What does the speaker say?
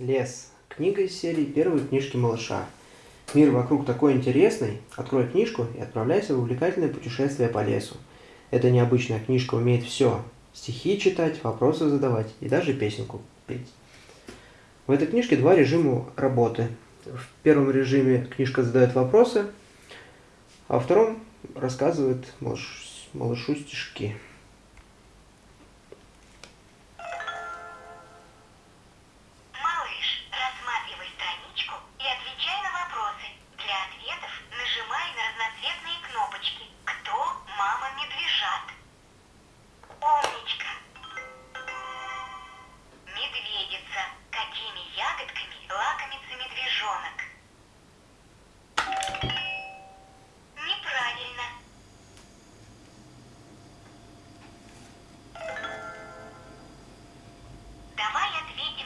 Лес. Книга из серии «Первые книжки малыша». Мир вокруг такой интересный. Открой книжку и отправляйся в увлекательное путешествие по лесу. Эта необычная книжка умеет все. Стихи читать, вопросы задавать и даже песенку петь. В этой книжке два режима работы. В первом режиме книжка задает вопросы, а во втором рассказывает малыш, малышу стишки.